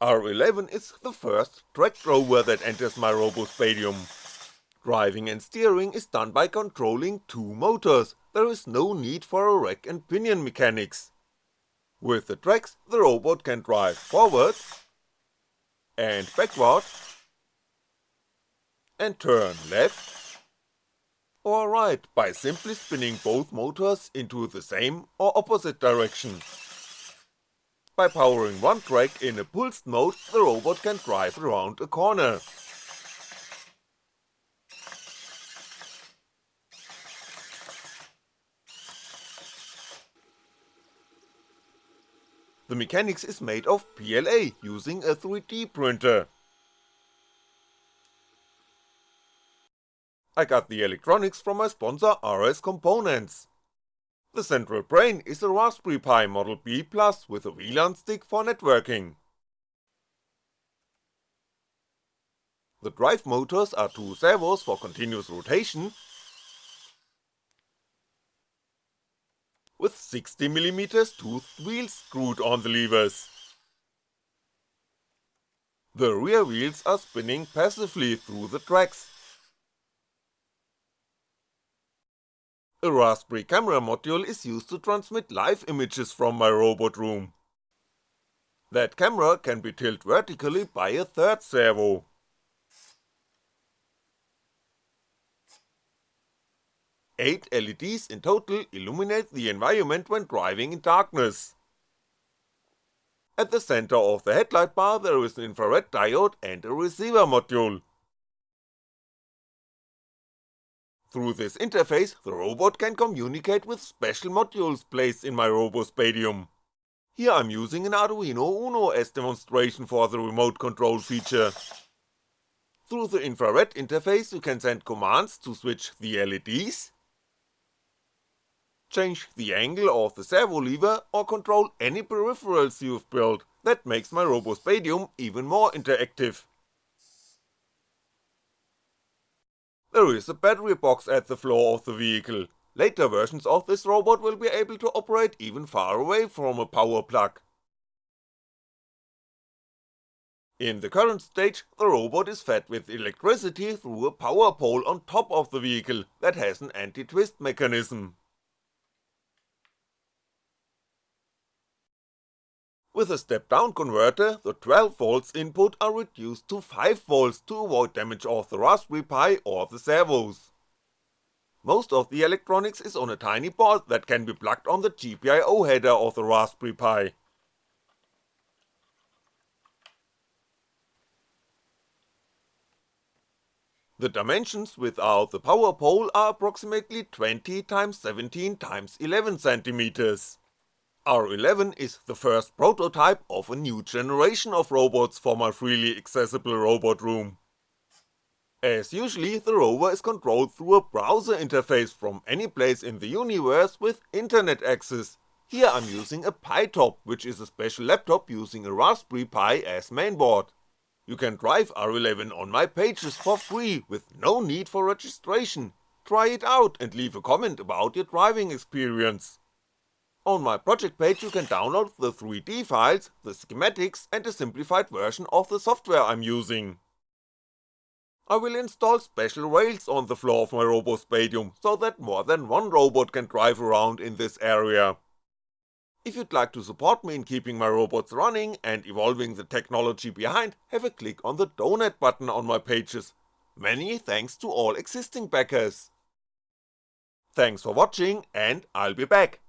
R11 is the first track rover that enters my RoboSpatium. Driving and steering is done by controlling two motors, there is no need for a rack and pinion mechanics. With the tracks, the robot can drive forward and backward and turn left or right by simply spinning both motors into the same or opposite direction. By powering one track in a pulsed mode, the robot can drive around a corner. The mechanics is made of PLA using a 3D printer. I got the electronics from my sponsor RS Components. The central brain is a Raspberry Pi Model B Plus with a WLAN stick for networking. The drive motors are two servos for continuous rotation with 60mm toothed wheels screwed on the levers. The rear wheels are spinning passively through the tracks. A Raspberry camera module is used to transmit live images from my robot room. That camera can be tilted vertically by a third servo. 8 LEDs in total illuminate the environment when driving in darkness. At the center of the headlight bar there is an infrared diode and a receiver module. Through this interface, the robot can communicate with special modules placed in my RoboSpatium. Here I'm using an Arduino Uno as demonstration for the remote control feature. Through the infrared interface you can send commands to switch the LEDs, change the angle of the servo lever or control any peripherals you've built, that makes my RoboSpatium even more interactive. There is a battery box at the floor of the vehicle, later versions of this robot will be able to operate even far away from a power plug. In the current stage, the robot is fed with electricity through a power pole on top of the vehicle that has an anti-twist mechanism. With a step-down converter, the 12V input are reduced to 5V to avoid damage of the Raspberry Pi or the servos. Most of the electronics is on a tiny board that can be plugged on the GPIO header of the Raspberry Pi. The dimensions without the power pole are approximately 20x17x11cm. R11 is the first prototype of a new generation of robots for my freely accessible robot room. As usually, the rover is controlled through a browser interface from any place in the universe with internet access, here I'm using a PiTop, which is a special laptop using a Raspberry Pi as mainboard. You can drive R11 on my pages for free with no need for registration, try it out and leave a comment about your driving experience. On my project page you can download the 3D files, the schematics and a simplified version of the software I'm using. I will install special rails on the floor of my RoboSpatium, so that more than one robot can drive around in this area. If you'd like to support me in keeping my robots running and evolving the technology behind, have a click on the donate button on my pages. Many thanks to all existing backers. Thanks for watching and I'll be back.